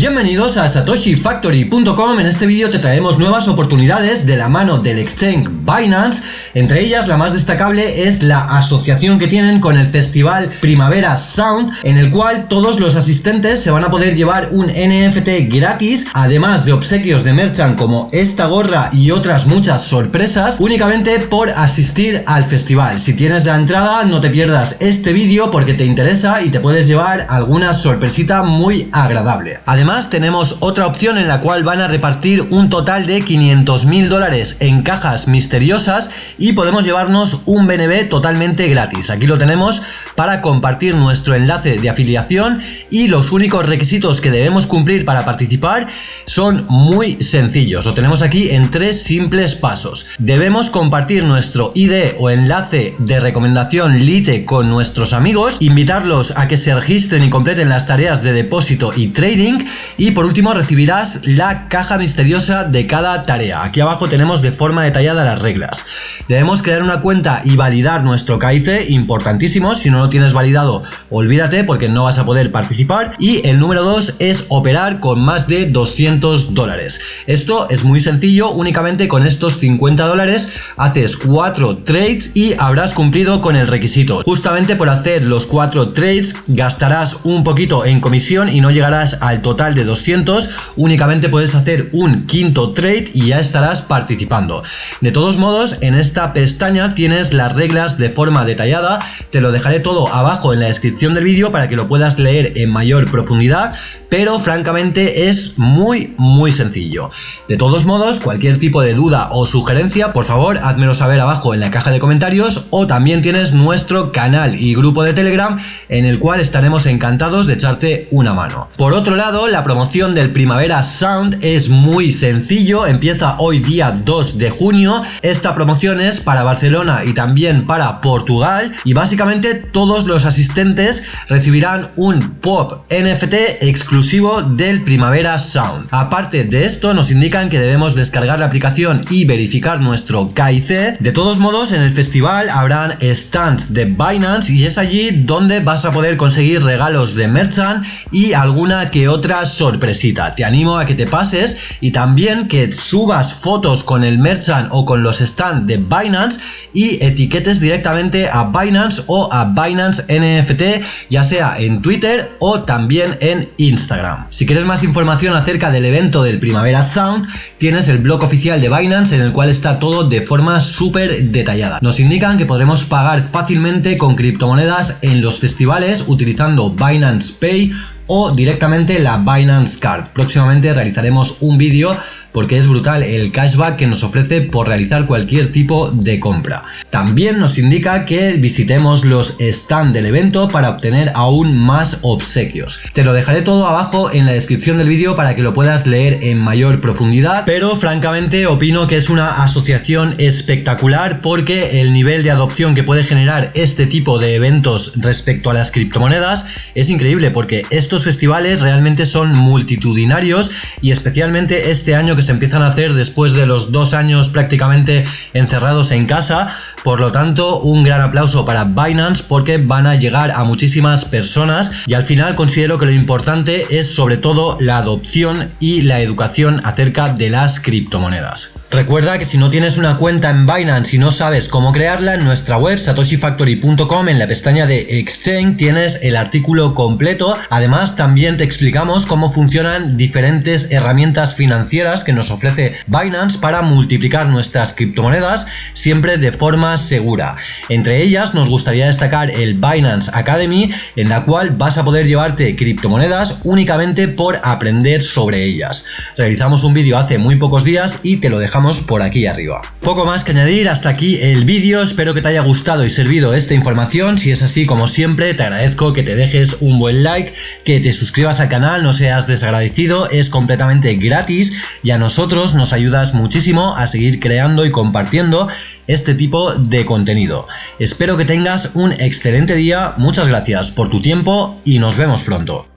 Bienvenidos a satoshifactory.com, en este vídeo te traemos nuevas oportunidades de la mano del exchange Binance, entre ellas la más destacable es la asociación que tienen con el festival Primavera Sound, en el cual todos los asistentes se van a poder llevar un NFT gratis, además de obsequios de merchant como esta gorra y otras muchas sorpresas, únicamente por asistir al festival. Si tienes la entrada no te pierdas este vídeo porque te interesa y te puedes llevar alguna sorpresita muy agradable. Además tenemos otra opción en la cual van a repartir un total de 500 mil dólares en cajas misteriosas y podemos llevarnos un BNB totalmente gratis. Aquí lo tenemos para compartir nuestro enlace de afiliación y los únicos requisitos que debemos cumplir para participar son muy sencillos. Lo tenemos aquí en tres simples pasos. Debemos compartir nuestro ID o enlace de recomendación Lite con nuestros amigos, invitarlos a que se registren y completen las tareas de depósito y trading y por último recibirás la caja misteriosa de cada tarea. Aquí abajo tenemos de forma detallada las reglas. Debemos crear una cuenta y validar nuestro KIC, importantísimo, si no lo tienes validado olvídate porque no vas a poder participar. Y el número 2 es operar con más de 200 dólares. Esto es muy sencillo, únicamente con estos 50 dólares haces 4 trades y habrás cumplido con el requisito. Justamente por hacer los 4 trades gastarás un poquito en comisión y no llegarás al total de 200, únicamente puedes hacer un quinto trade y ya estarás participando. De todos modos, en esta pestaña tienes las reglas de forma detallada, te lo dejaré todo abajo en la descripción del vídeo para que lo puedas leer en mayor profundidad, pero francamente es muy muy sencillo. De todos modos, cualquier tipo de duda o sugerencia, por favor, házmelo saber abajo en la caja de comentarios o también tienes nuestro canal y grupo de Telegram en el cual estaremos encantados de echarte una mano. Por otro lado, la promoción del Primavera Sound es muy sencillo, empieza hoy día 2 de junio, esta promoción es para Barcelona y también para Portugal y básicamente todos los asistentes recibirán un pop NFT exclusivo del Primavera Sound. Aparte de esto nos indican que debemos descargar la aplicación y verificar nuestro KIC, de todos modos en el festival habrán stands de Binance y es allí donde vas a poder conseguir regalos de merchant y alguna que otra sorpresita. Te animo a que te pases y también que subas fotos con el merchant o con los stands de Binance y etiquetes directamente a Binance o a Binance NFT, ya sea en Twitter o también en Instagram. Si quieres más información acerca del evento del Primavera Sound, tienes el blog oficial de Binance en el cual está todo de forma súper detallada. Nos indican que podremos pagar fácilmente con criptomonedas en los festivales utilizando Binance Pay o directamente la Binance Card. Próximamente realizaremos un vídeo porque es brutal el cashback que nos ofrece por realizar cualquier tipo de compra. También nos indica que visitemos los stands del evento para obtener aún más obsequios. Te lo dejaré todo abajo en la descripción del vídeo para que lo puedas leer en mayor profundidad, pero francamente opino que es una asociación espectacular porque el nivel de adopción que puede generar este tipo de eventos respecto a las criptomonedas es increíble porque estos festivales realmente son multitudinarios y especialmente este año se empiezan a hacer después de los dos años prácticamente encerrados en casa. Por lo tanto, un gran aplauso para Binance porque van a llegar a muchísimas personas y al final considero que lo importante es sobre todo la adopción y la educación acerca de las criptomonedas. Recuerda que si no tienes una cuenta en Binance y no sabes cómo crearla, en nuestra web satoshifactory.com en la pestaña de Exchange tienes el artículo completo. Además también te explicamos cómo funcionan diferentes herramientas financieras que nos ofrece Binance para multiplicar nuestras criptomonedas siempre de forma segura. Entre ellas nos gustaría destacar el Binance Academy en la cual vas a poder llevarte criptomonedas únicamente por aprender sobre ellas. Realizamos un vídeo hace muy pocos días y te lo por aquí arriba. Poco más que añadir, hasta aquí el vídeo, espero que te haya gustado y servido esta información, si es así como siempre te agradezco que te dejes un buen like, que te suscribas al canal, no seas desagradecido, es completamente gratis y a nosotros nos ayudas muchísimo a seguir creando y compartiendo este tipo de contenido. Espero que tengas un excelente día, muchas gracias por tu tiempo y nos vemos pronto.